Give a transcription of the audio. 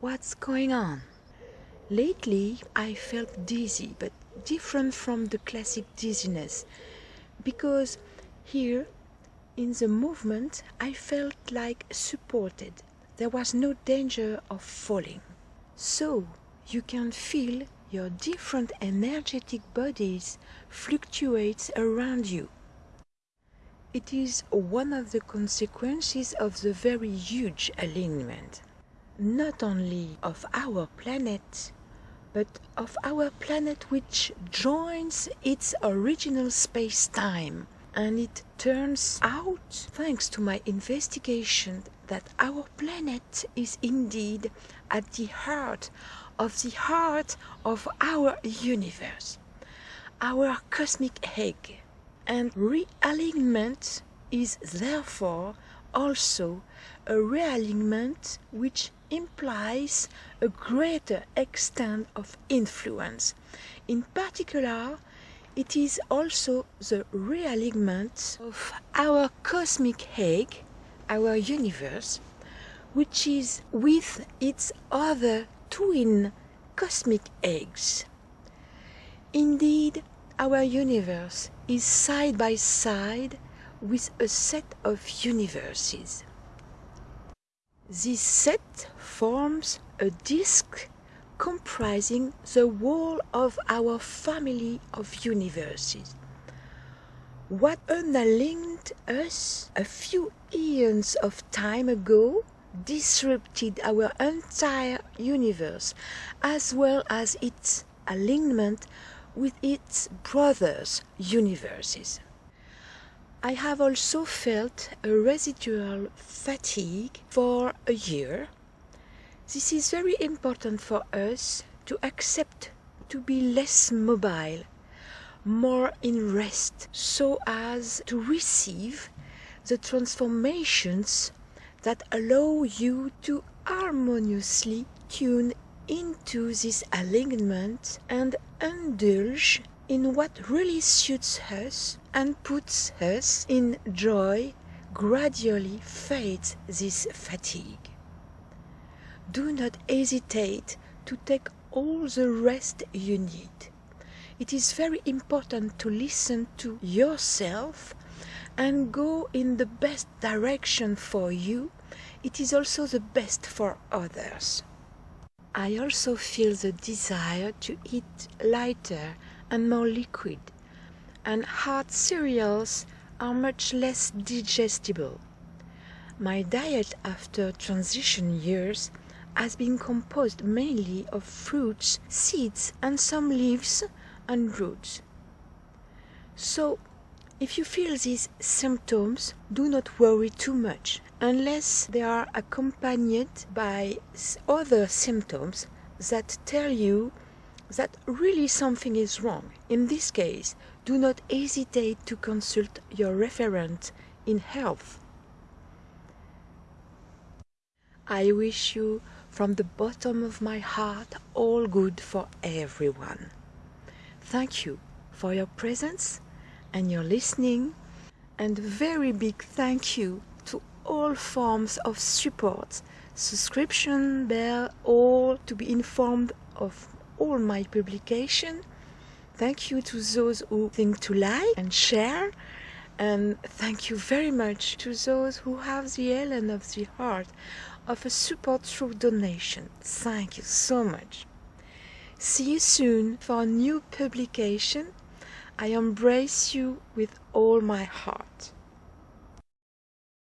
What's going on? Lately I felt dizzy, but different from the classic dizziness, because here in the movement I felt like supported. There was no danger of falling. So you can feel your different energetic bodies fluctuate around you. It is one of the consequences of the very huge alignment, not only of our planet, but of our planet which joins its original space-time. And it turns out, thanks to my investigation, that our planet is indeed at the heart of the heart of our universe, our cosmic egg. And realignment is therefore also a realignment which implies a greater extent of influence. In particular, it is also the realignment of our cosmic egg, our universe, which is with its other twin cosmic eggs. Indeed, our universe is side by side with a set of universes. This set forms a disk comprising the whole of our family of universes. What unaligned us a few eons of time ago disrupted our entire universe as well as its alignment with its brothers' universes. I have also felt a residual fatigue for a year. This is very important for us to accept to be less mobile, more in rest, so as to receive the transformations that allow you to harmoniously tune into this alignment and indulge in what really suits us and puts us in joy gradually fades this fatigue. Do not hesitate to take all the rest you need. It is very important to listen to yourself and go in the best direction for you. It is also the best for others. I also feel the desire to eat lighter and more liquid, and hard cereals are much less digestible. My diet after transition years has been composed mainly of fruits, seeds, and some leaves and roots. So, if you feel these symptoms, do not worry too much unless they are accompanied by other symptoms that tell you that really something is wrong. In this case, do not hesitate to consult your referent in health. I wish you from the bottom of my heart all good for everyone. Thank you for your presence and your listening and a very big thank you to all forms of support, subscription, bell, all to be informed of all my publication. Thank you to those who think to like and share and thank you very much to those who have the elan of the heart of a support through donation. Thank you so much. See you soon for a new publication. I embrace you with all my heart.